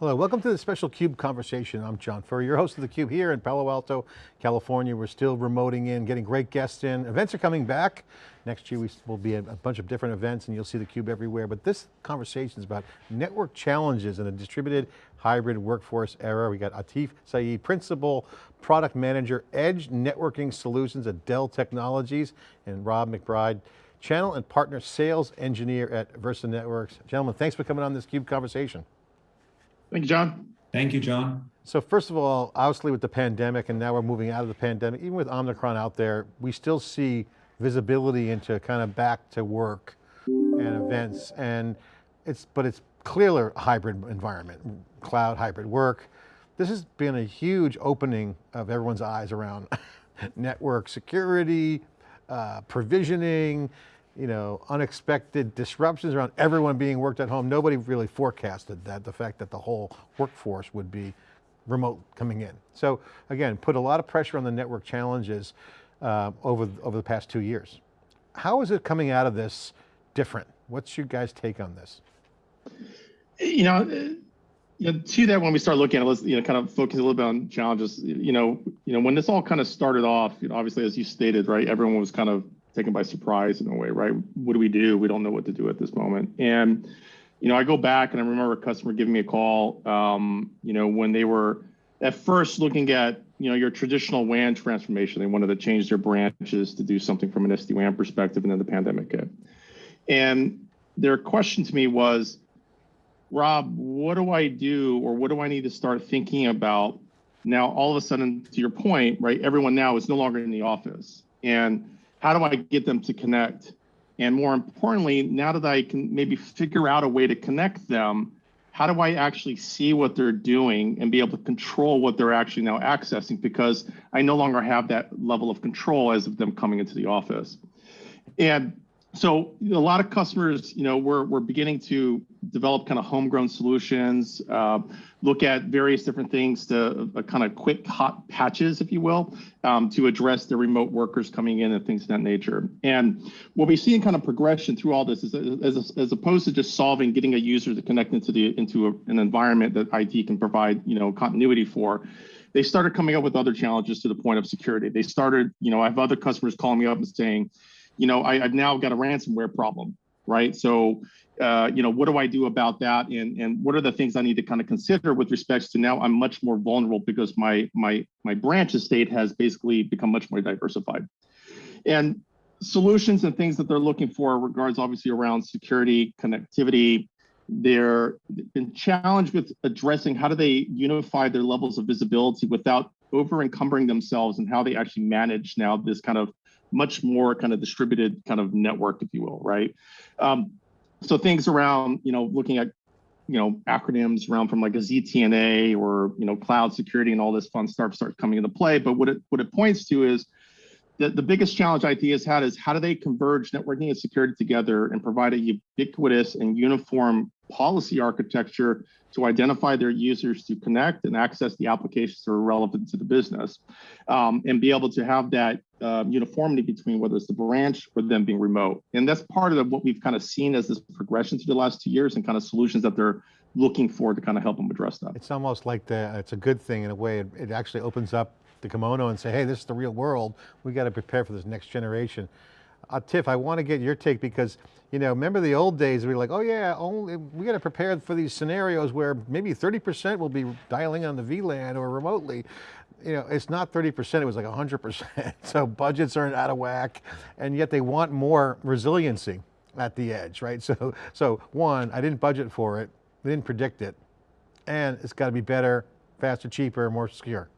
Hello, welcome to the special CUBE conversation. I'm John Furrier, your host of theCUBE here in Palo Alto, California. We're still remoting in, getting great guests in. Events are coming back. Next year we will be at a bunch of different events and you'll see theCUBE everywhere. But this conversation is about network challenges in a distributed hybrid workforce era. We got Atif Saeed, Principal Product Manager, Edge Networking Solutions at Dell Technologies, and Rob McBride, Channel and Partner Sales Engineer at Versa Networks. Gentlemen, thanks for coming on this CUBE conversation. Thank you, John. Thank you, John. So first of all, obviously with the pandemic and now we're moving out of the pandemic, even with Omicron out there, we still see visibility into kind of back to work and events and it's, but it's clearly a hybrid environment, cloud hybrid work. This has been a huge opening of everyone's eyes around network security, uh, provisioning, you know, unexpected disruptions around everyone being worked at home. Nobody really forecasted that, the fact that the whole workforce would be remote coming in. So again, put a lot of pressure on the network challenges uh, over, over the past two years. How is it coming out of this different? What's your guys' take on this? You know, you know, to that, when we start looking at it, let's you know kind of focus a little bit on challenges. You know, you know when this all kind of started off, you know, obviously as you stated, right, everyone was kind of taken by surprise in a way, right? What do we do? We don't know what to do at this moment. And, you know, I go back and I remember a customer giving me a call, um, you know, when they were at first looking at, you know, your traditional WAN transformation. They wanted to change their branches to do something from an SD-WAN perspective, and then the pandemic hit. And their question to me was, Rob, what do I do or what do I need to start thinking about now all of a sudden, to your point, right, everyone now is no longer in the office. And how do I get them to connect? And more importantly, now that I can maybe figure out a way to connect them, how do I actually see what they're doing and be able to control what they're actually now accessing? Because I no longer have that level of control as of them coming into the office. And so a lot of customers, you know, we're, we're beginning to develop kind of homegrown solutions, uh, look at various different things to uh, kind of quick hot patches, if you will, um, to address the remote workers coming in and things of that nature. And what we see in kind of progression through all this is as, as opposed to just solving, getting a user to connect into the into a, an environment that IT can provide, you know, continuity for, they started coming up with other challenges to the point of security. They started, you know, I have other customers calling me up and saying, you know, I, have now got a ransomware problem, right? So, uh, you know, what do I do about that? And, and what are the things I need to kind of consider with respects to now I'm much more vulnerable because my, my, my branch estate has basically become much more diversified. And solutions and things that they're looking for regards obviously around security, connectivity, they're been challenged with addressing how do they unify their levels of visibility without over encumbering themselves and how they actually manage now this kind of much more kind of distributed kind of network, if you will, right? Um, so things around, you know, looking at, you know, acronyms around from like a ZTNA or, you know, cloud security and all this fun stuff starts coming into play. But what it, what it points to is that the biggest challenge IT has had is how do they converge networking and security together and provide a ubiquitous and uniform policy architecture to identify their users to connect and access the applications that are relevant to the business um, and be able to have that um, uniformity between whether it's the branch or them being remote. And that's part of what we've kind of seen as this progression through the last two years and kind of solutions that they're looking for to kind of help them address that. It's almost like the, it's a good thing in a way. It, it actually opens up the kimono and say, hey, this is the real world. We got to prepare for this next generation. Uh, Tiff, I want to get your take because, you know, remember the old days, we were like, oh yeah, only, we got to prepare for these scenarios where maybe 30% will be dialing on the VLAN or remotely. You know, it's not 30%, it was like 100%. so budgets aren't out of whack and yet they want more resiliency at the edge, right? So, so one, I didn't budget for it, they didn't predict it, and it's got to be better, faster, cheaper, more secure.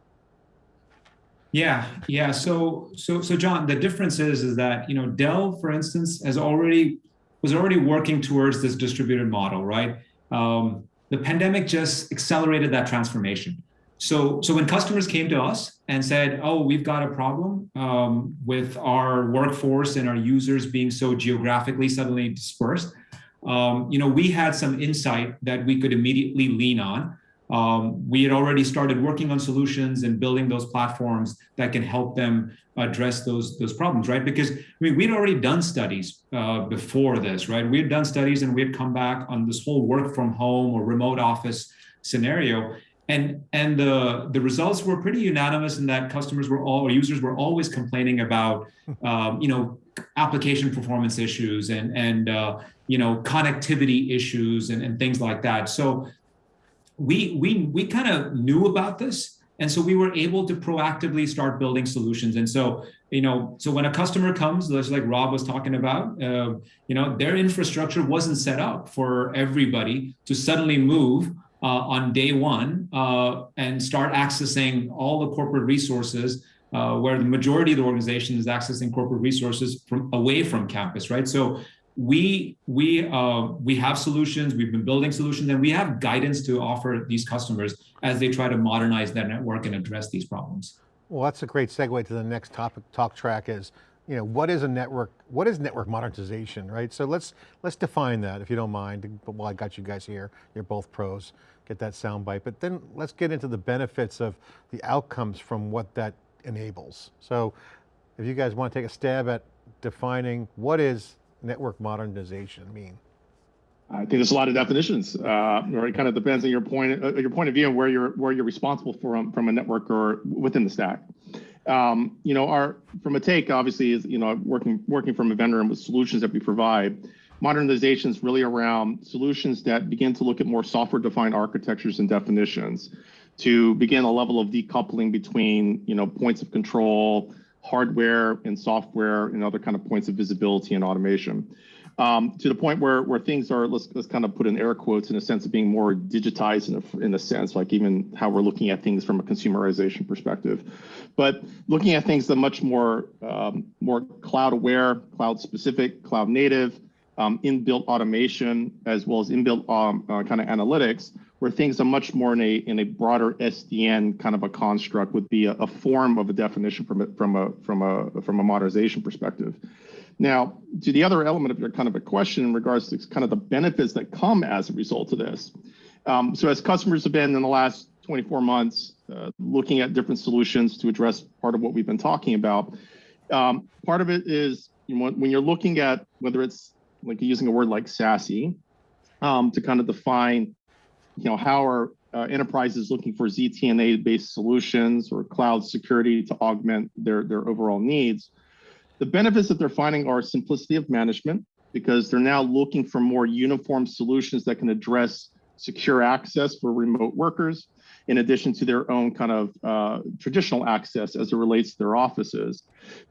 Yeah, yeah. So, so, so, John, the difference is is that you know Dell, for instance, has already was already working towards this distributed model, right? Um, the pandemic just accelerated that transformation. So, so when customers came to us and said, "Oh, we've got a problem um, with our workforce and our users being so geographically suddenly dispersed," um, you know, we had some insight that we could immediately lean on um, we had already started working on solutions and building those platforms that can help them address those those problems, right? Because I mean, we'd already done studies uh, before this, right? We had done studies and we had come back on this whole work from home or remote office scenario. And, and the, the results were pretty unanimous in that customers were all, or users were always complaining about, um, you know, application performance issues and, and uh, you know, connectivity issues and, and things like that. So we, we, we kind of knew about this. And so we were able to proactively start building solutions. And so, you know, so when a customer comes, just like Rob was talking about, uh, you know, their infrastructure wasn't set up for everybody to suddenly move uh, on day one uh, and start accessing all the corporate resources uh, where the majority of the organization is accessing corporate resources from away from campus, right? So we we uh, we have solutions. We've been building solutions, and we have guidance to offer these customers as they try to modernize their network and address these problems. Well, that's a great segue to the next topic. Talk track is, you know, what is a network? What is network modernization, right? So let's let's define that, if you don't mind. Well, I got you guys here. You're both pros. That sound bite, but then let's get into the benefits of the outcomes from what that enables. So, if you guys want to take a stab at defining what is network modernization mean? I think there's a lot of definitions. Uh, or it kind of depends on your point, uh, your point of view, and where you're where you're responsible from from a network or within the stack. Um, you know, our from a take obviously is you know working working from a vendor and with solutions that we provide. Modernization is really around solutions that begin to look at more software-defined architectures and definitions, to begin a level of decoupling between you know points of control, hardware and software and other kind of points of visibility and automation. Um, to the point where where things are let's let's kind of put in air quotes in a sense of being more digitized in a, in a sense like even how we're looking at things from a consumerization perspective but looking at things that much more um, more cloud aware cloud specific cloud native um, inbuilt automation as well as inbuilt um, uh, kind of analytics where things are much more in a in a broader SDN kind of a construct would be a, a form of a definition from a, from a from a from a modernization perspective. Now, to the other element of your kind of a question in regards to kind of the benefits that come as a result of this. Um, so as customers have been in the last 24 months uh, looking at different solutions to address part of what we've been talking about, um, part of it is you know, when you're looking at whether it's like using a word like SASE um, to kind of define you know, how are uh, enterprises looking for ZTNA-based solutions or cloud security to augment their, their overall needs. The benefits that they're finding are simplicity of management because they're now looking for more uniform solutions that can address secure access for remote workers, in addition to their own kind of uh, traditional access as it relates to their offices,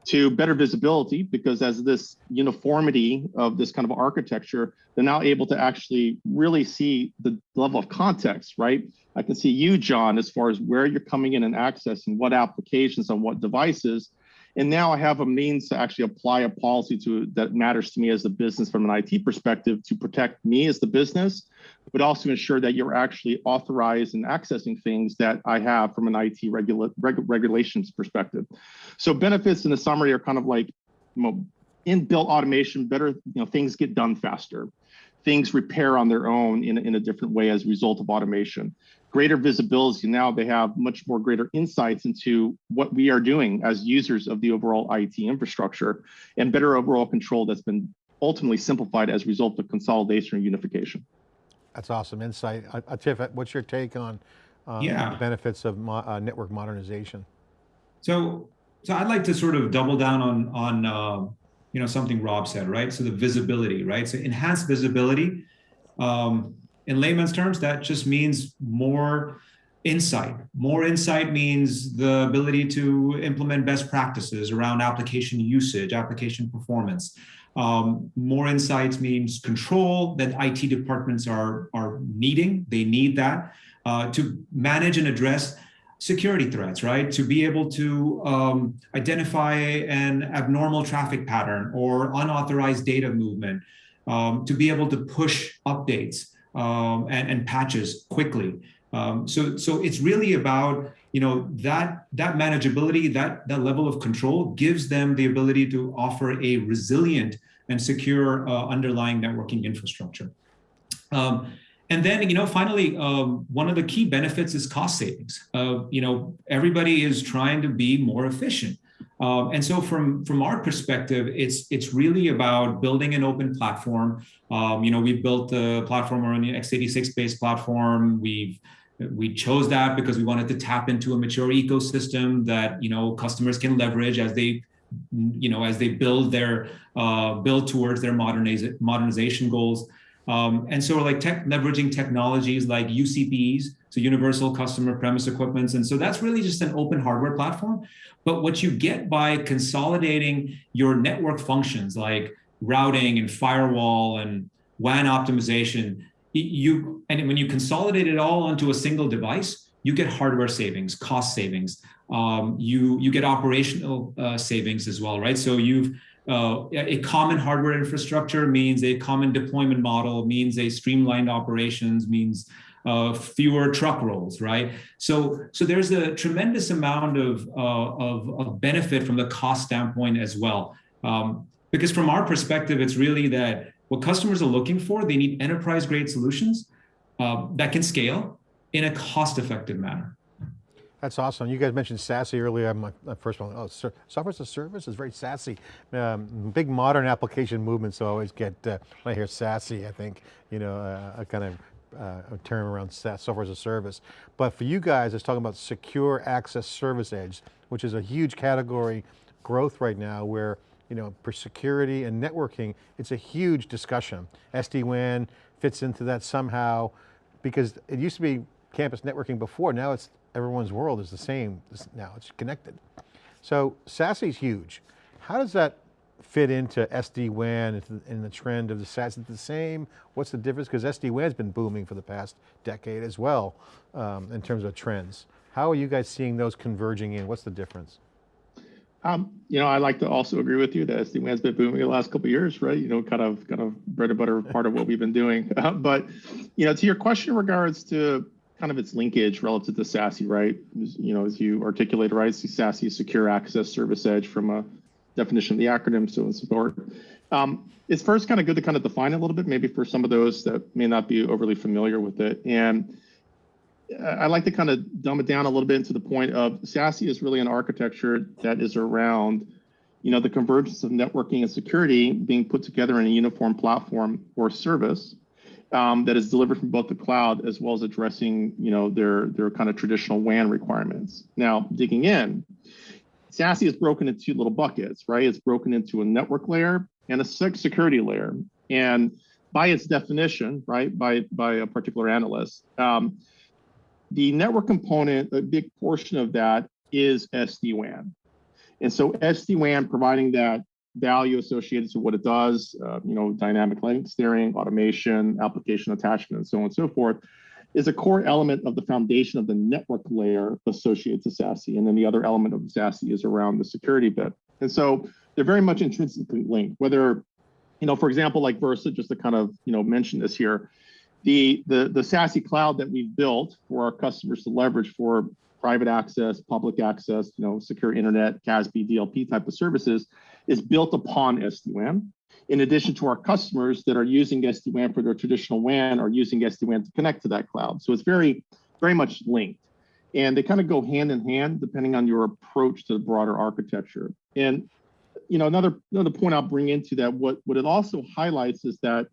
to better visibility, because as this uniformity of this kind of architecture, they're now able to actually really see the level of context, right? I can see you, John, as far as where you're coming in and accessing what applications on what devices, and now I have a means to actually apply a policy to that matters to me as a business from an IT perspective to protect me as the business, but also ensure that you're actually authorized and accessing things that I have from an IT regula reg regulations perspective. So benefits in the summary are kind of like you know, inbuilt automation, better, you know, things get done faster. Things repair on their own in, in a different way as a result of automation greater visibility. Now they have much more greater insights into what we are doing as users of the overall IT infrastructure and better overall control that's been ultimately simplified as a result of consolidation and unification. That's awesome insight. Uh, uh Tiff, what's your take on um, yeah. the benefits of mo uh, network modernization? So, so I'd like to sort of double down on, on uh, you know, something Rob said, right? So the visibility, right? So enhanced visibility. Um, in layman's terms, that just means more insight. More insight means the ability to implement best practices around application usage, application performance. Um, more insights means control that IT departments are, are needing. They need that uh, to manage and address security threats, right? To be able to um, identify an abnormal traffic pattern or unauthorized data movement, um, to be able to push updates um, and, and, patches quickly. Um, so, so it's really about you know that that manageability, that that level of control gives them the ability to offer a resilient and secure uh, underlying networking infrastructure. Um, and then, you know, finally, um, one of the key benefits is cost savings. Uh, you know, everybody is trying to be more efficient. Um, and so from, from our perspective, it's, it's really about building an open platform. Um, you know, we've built the platform on the x86 based platform. We've We chose that because we wanted to tap into a mature ecosystem that you know customers can leverage as they you know as they build their uh, build towards their moderniza- modernization goals. Um, and so like tech, leveraging technologies like uCPEs, so universal customer premise equipments. And so that's really just an open hardware platform. But what you get by consolidating your network functions like routing and firewall and WAN optimization, you and when you consolidate it all onto a single device, you get hardware savings, cost savings. Um, you you get operational uh, savings as well, right? So you've uh, a common hardware infrastructure means a common deployment model, means a streamlined operations, means uh, fewer truck rolls, right? So, so there's a tremendous amount of, uh, of, of, benefit from the cost standpoint as well. Um, because from our perspective, it's really that what customers are looking for, they need enterprise grade solutions uh, that can scale in a cost effective manner. That's awesome. You guys mentioned SASE earlier. My, my first one, oh, software as a service is very SASE. Um, big modern application movements always get, uh, when I hear SASE, I think, you know, uh, a kind of uh, a term around software as a service. But for you guys, it's talking about secure access service edge, which is a huge category growth right now where, you know, for security and networking, it's a huge discussion. SD-WAN fits into that somehow because it used to be campus networking before, now it's everyone's world is the same now, it's connected. So SASE is huge. How does that fit into SD-WAN in the trend of the SASE? Is it the same? What's the difference? Because SD-WAN's been booming for the past decade as well um, in terms of trends. How are you guys seeing those converging in? What's the difference? Um, you know, I like to also agree with you that SD-WAN's been booming the last couple years, right? You know, kind of, kind of bread and butter part of what we've been doing. Uh, but, you know, to your question in regards to kind of its linkage relative to SASE, right? You know, as you articulated, right? SASE secure access service edge from a definition of the acronym, so and support. Um, it's first kind of good to kind of define it a little bit, maybe for some of those that may not be overly familiar with it. And I like to kind of dumb it down a little bit to the point of SASE is really an architecture that is around, you know, the convergence of networking and security being put together in a uniform platform or service um, that is delivered from both the cloud as well as addressing, you know, their their kind of traditional WAN requirements. Now, digging in, SASE is broken into two little buckets, right? It's broken into a network layer and a security layer. And by its definition, right, by by a particular analyst, um, the network component, a big portion of that is SD-WAN. And so SD-WAN providing that value associated to what it does, uh, you know, dynamic link steering, automation, application attachment, and so on and so forth, is a core element of the foundation of the network layer associated to SASE. And then the other element of SASE is around the security bit. And so they're very much intrinsically linked, whether, you know, for example, like Versa, just to kind of, you know, mention this here, the, the, the SASE cloud that we've built for our customers to leverage for private access, public access, you know, secure internet, CASB, DLP type of services is built upon SD-WAN. In addition to our customers that are using SD-WAN for their traditional WAN are using SD-WAN to connect to that cloud. So it's very, very much linked. And they kind of go hand in hand depending on your approach to the broader architecture. And you know, another another point I'll bring into that, what, what it also highlights is that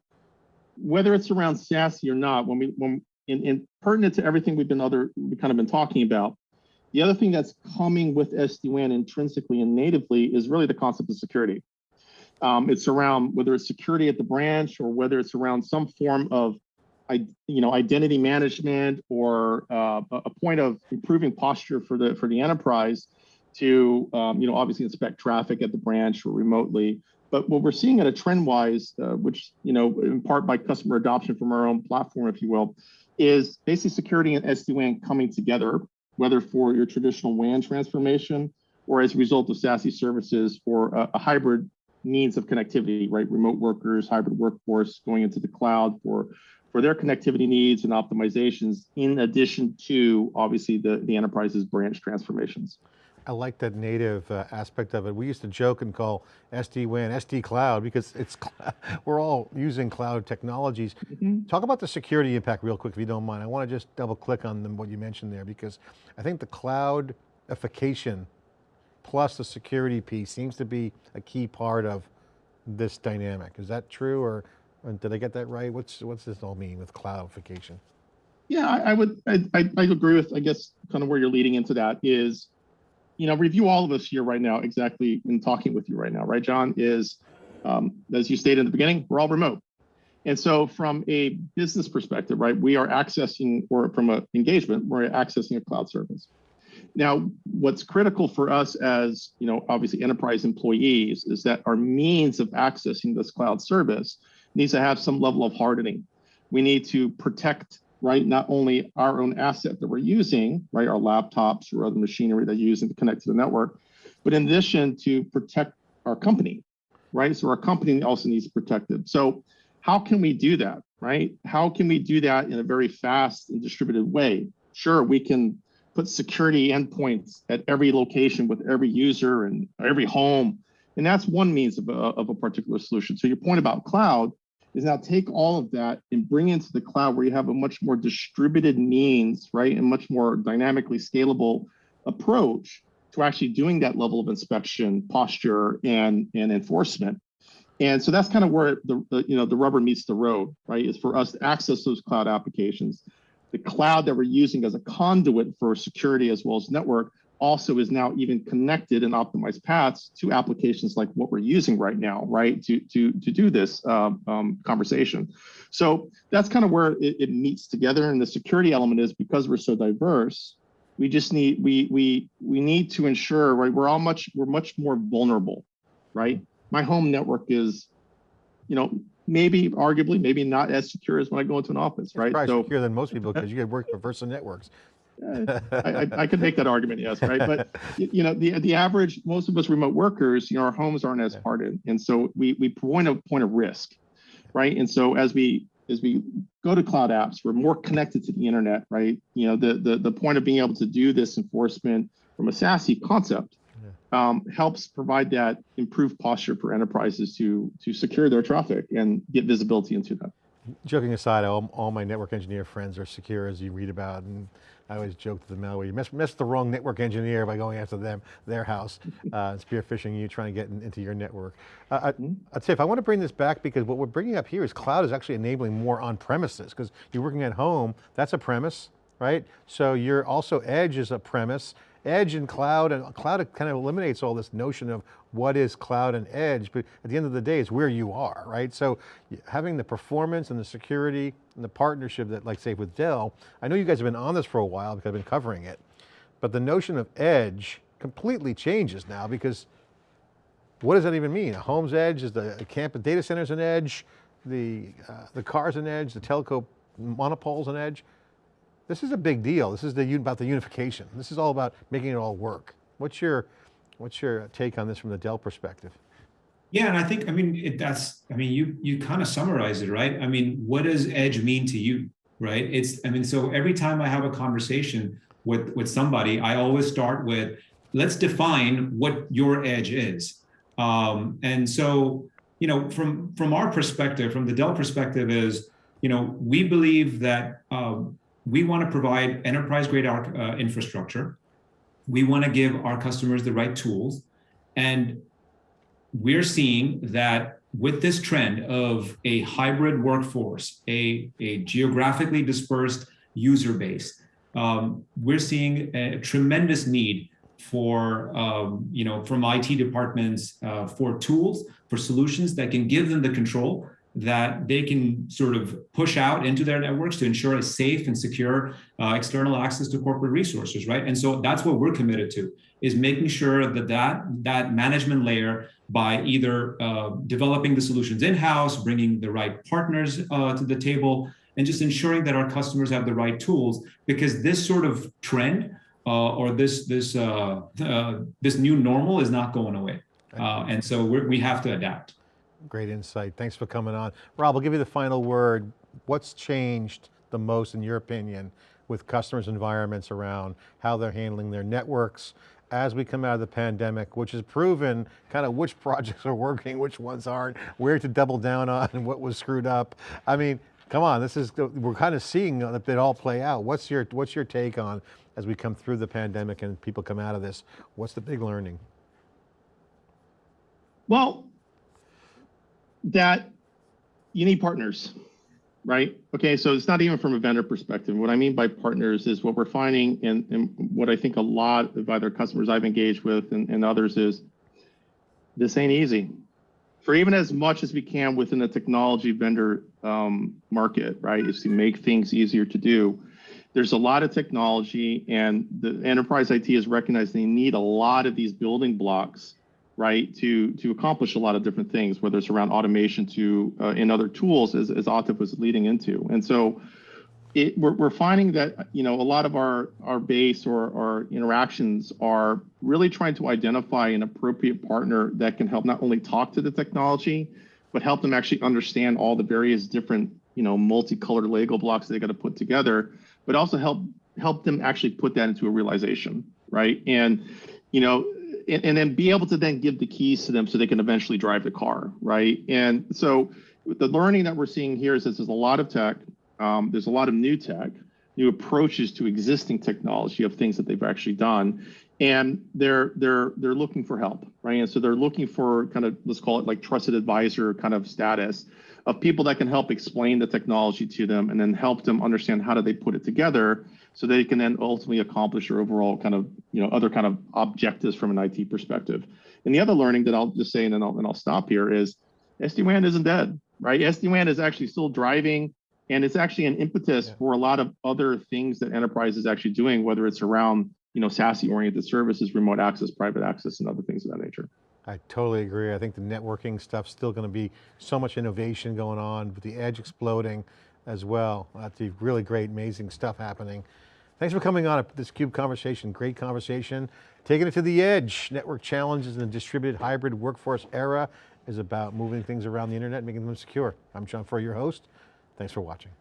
whether it's around SASE or not, when we when in, in pertinent to everything we've been other we kind of been talking about, the other thing that's coming with SD-WAN intrinsically and natively is really the concept of security. Um, it's around whether it's security at the branch or whether it's around some form of you know identity management or uh, a point of improving posture for the for the enterprise to um, you know obviously inspect traffic at the branch or remotely but what we're seeing at a trend wise uh, which you know in part by customer adoption from our own platform if you will is basically security and SD-WAN coming together whether for your traditional WAN transformation or as a result of SASE services for a, a hybrid means of connectivity, right? Remote workers, hybrid workforce going into the cloud for for their connectivity needs and optimizations, in addition to obviously the, the enterprise's branch transformations. I like that native uh, aspect of it. We used to joke and call SD-WAN SD Cloud because it's we're all using cloud technologies. Mm -hmm. Talk about the security impact real quick if you don't mind. I want to just double click on them, what you mentioned there because I think the cloudification plus the security piece seems to be a key part of this dynamic. Is that true or, or did I get that right? What's, what's this all mean with cloudification? Yeah, I, I would, I, I, I agree with, I guess, kind of where you're leading into that is, you know, review all of us here right now, exactly in talking with you right now, right, John, is, um, as you stated in the beginning, we're all remote. And so from a business perspective, right, we are accessing, or from an engagement, we're accessing a cloud service. Now, what's critical for us as, you know, obviously enterprise employees is that our means of accessing this cloud service needs to have some level of hardening. We need to protect, right, not only our own asset that we're using, right, our laptops or other machinery that you're using to connect to the network, but in addition to protect our company, right? So our company also needs protected. So how can we do that, right? How can we do that in a very fast and distributed way? Sure, we can put security endpoints at every location with every user and every home. And that's one means of a, of a particular solution. So your point about cloud is now take all of that and bring into the cloud where you have a much more distributed means, right? And much more dynamically scalable approach to actually doing that level of inspection, posture, and, and enforcement. And so that's kind of where the, the you know the rubber meets the road, right? Is for us to access those cloud applications. The cloud that we're using as a conduit for security as well as network also is now even connected and optimized paths to applications like what we're using right now, right? To to to do this um, um, conversation. So that's kind of where it, it meets together. And the security element is because we're so diverse, we just need we we we need to ensure right we're all much we're much more vulnerable, right? My home network is, you know, maybe arguably maybe not as secure as when I go into an office, right? Probably So secure than most people because you could work for Versa Networks. Uh, I, I, I could make that argument, yes, right? But you know, the the average, most of us remote workers, you know, our homes aren't as Yeah. hardened, and so we we point a point of risk, right? And so as we as we go to cloud apps, we're more connected to the internet, right? You know, the the the point of being able to do this enforcement from a SASE concept um, helps provide that improved posture for enterprises to to secure their traffic and get visibility into that. Joking aside, all, all my network engineer friends are secure as you read about and I always joke to them, malware, you missed, missed the wrong network engineer by going after them, their house, uh, spear phishing you, trying to get in- into your network. Uh, I, Mhm. I'd say if I want to bring this back because what we're bringing up here is cloud is actually enabling more on premises because you're working at home, that's a premise, right? So you're also edge is a premise. Edge and cloud and cloud kind of eliminates all this notion of what is cloud and edge, but at the end of the day, it's where you are, right? So having the performance and the security and the partnership that like say with Dell, I know you guys have been on this for a while because I've been covering it, but the notion of edge completely changes now because what does that even mean? A home's edge is the camp data center's an edge, the, uh, the car's an edge, the telco monopol's an edge. This is a big deal. This is the, about the unification. This is all about making it all work. What's your, what's your take on this from the Dell perspective? Yeah, and I think I mean it, that's I mean you you kind of summarize it right. I mean, what does edge mean to you, right? It's I mean so every time I have a conversation with with somebody, I always start with let's define what your edge is. Um, and so you know from from our perspective, from the Dell perspective, is you know we believe that um, we want to provide enterprise grade uh, infrastructure. We want to give our customers the right tools, and we're seeing that with this trend of a hybrid workforce, a, a geographically dispersed user base, um, we're seeing a tremendous need for, um, you know, from IT departments uh, for tools, for solutions that can give them the control that they can sort of push out into their networks to ensure a safe and secure uh, external access to corporate resources, right? And so that's what we're committed to, is making sure that that, that management layer by either uh, developing the solutions in-house, bringing the right partners uh, to the table, and just ensuring that our customers have the right tools. Because this sort of trend uh, or this this uh, uh, this new normal is not going away, uh, and so we're, we have to adapt. Great insight. Thanks for coming on. Rob, I'll give you the final word. What's changed the most in your opinion with customers' environments around how they're handling their networks as we come out of the pandemic, which has proven kind of which projects are working, which ones aren't, where to double down on, and what was screwed up. I mean, come on, this is, we're kind of seeing it all play out. What's your, what's your take on as we come through the pandemic and people come out of this? What's the big learning? Well, that you need partners, right? Okay, so it's not even from a vendor perspective. What I mean by partners is what we're finding and, and what I think a lot of either customers I've engaged with and, and others is this ain't easy. For even as much as we can within the technology vendor um, market, right, is to make things easier to do. There's a lot of technology and the enterprise IT has recognized they need a lot of these building blocks right to to accomplish a lot of different things whether it's around automation to uh, in other tools as, as Atif was leading into. And so it, we're, we're finding that you know a lot of our our base or our interactions are really trying to identify an appropriate partner that can help not only talk to the technology but help them actually understand all the various different you know multicolored lego blocks they got to put together but also help help them actually put that into a realization right? And you know and, and then be able to then give the keys to them so they can eventually drive the car, right? And so the learning that we're seeing here is that there's a lot of tech, um, there's a lot of new tech, new approaches to existing technology of things that they've actually done, and they're they're they're looking for help, right? And so they're looking for kind of let's call it like trusted advisor kind of status of people that can help explain the technology to them and then help them understand how do they put it together so they can then ultimately accomplish their overall kind of you know other kind of objectives from an IT perspective. And the other learning that I'll just say and then I'll and I'll stop here is SD-WAN isn't dead, right? SD-WAN is actually still driving and it's actually an impetus Yeah. for a lot of other things that enterprise is actually doing, whether it's around you know SASE oriented services, remote access, private access, and other things of that nature. I totally agree. I think the networking stuff's still going to be so much innovation going on with the edge exploding as well. Lots of really great, amazing stuff happening. Thanks for coming on this CUBE conversation. Great conversation. Taking it to the edge. Network challenges in the distributed hybrid workforce era is about moving things around the internet, making them secure. I'm John Furrier, your host. Thanks for watching.